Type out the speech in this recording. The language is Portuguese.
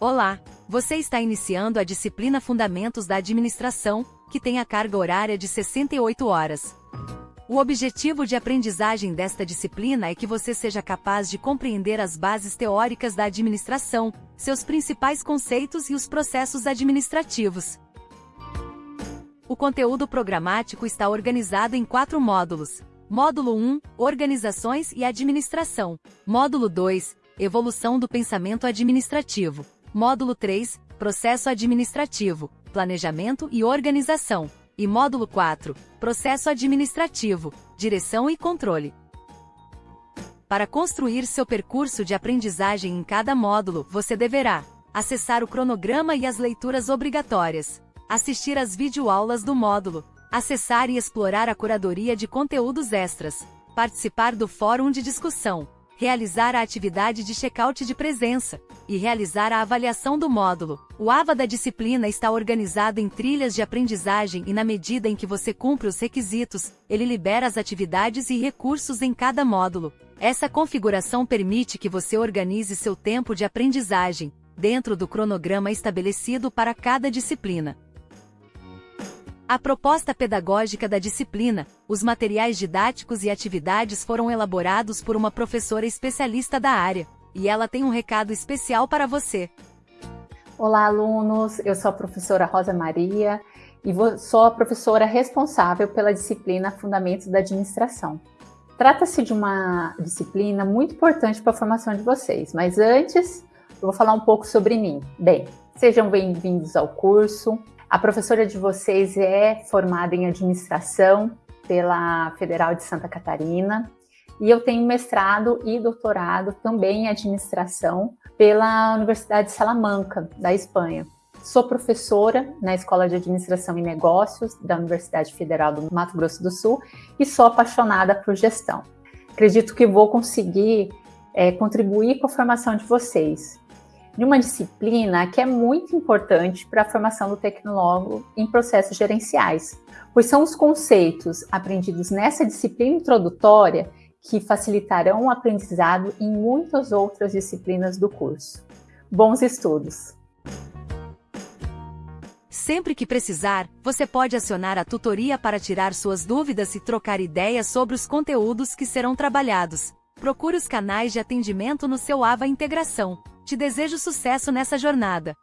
Olá! Você está iniciando a disciplina Fundamentos da Administração, que tem a carga horária de 68 horas. O objetivo de aprendizagem desta disciplina é que você seja capaz de compreender as bases teóricas da administração, seus principais conceitos e os processos administrativos. O conteúdo programático está organizado em quatro módulos. Módulo 1 Organizações e Administração. Módulo 2 Evolução do Pensamento Administrativo. Módulo 3 Processo Administrativo, Planejamento e Organização. E módulo 4 Processo Administrativo, Direção e Controle. Para construir seu percurso de aprendizagem em cada módulo, você deverá acessar o cronograma e as leituras obrigatórias, assistir às videoaulas do módulo, acessar e explorar a curadoria de conteúdos extras, participar do fórum de discussão, realizar a atividade de check-out de presença e realizar a avaliação do módulo. O AVA da disciplina está organizado em trilhas de aprendizagem e na medida em que você cumpre os requisitos, ele libera as atividades e recursos em cada módulo. Essa configuração permite que você organize seu tempo de aprendizagem, dentro do cronograma estabelecido para cada disciplina. A proposta pedagógica da disciplina, os materiais didáticos e atividades foram elaborados por uma professora especialista da área, e ela tem um recado especial para você. Olá, alunos! Eu sou a professora Rosa Maria e sou a professora responsável pela disciplina Fundamentos da Administração. Trata-se de uma disciplina muito importante para a formação de vocês, mas antes eu vou falar um pouco sobre mim. Bem, sejam bem-vindos ao curso. A professora de vocês é formada em administração pela Federal de Santa Catarina e eu tenho mestrado e doutorado também em administração pela Universidade de Salamanca, da Espanha. Sou professora na Escola de Administração e Negócios da Universidade Federal do Mato Grosso do Sul e sou apaixonada por gestão. Acredito que vou conseguir é, contribuir com a formação de vocês de uma disciplina que é muito importante para a formação do tecnólogo em processos gerenciais, pois são os conceitos aprendidos nessa disciplina introdutória que facilitarão o aprendizado em muitas outras disciplinas do curso. Bons estudos! Sempre que precisar, você pode acionar a tutoria para tirar suas dúvidas e trocar ideias sobre os conteúdos que serão trabalhados. Procure os canais de atendimento no seu AVA Integração. Te desejo sucesso nessa jornada.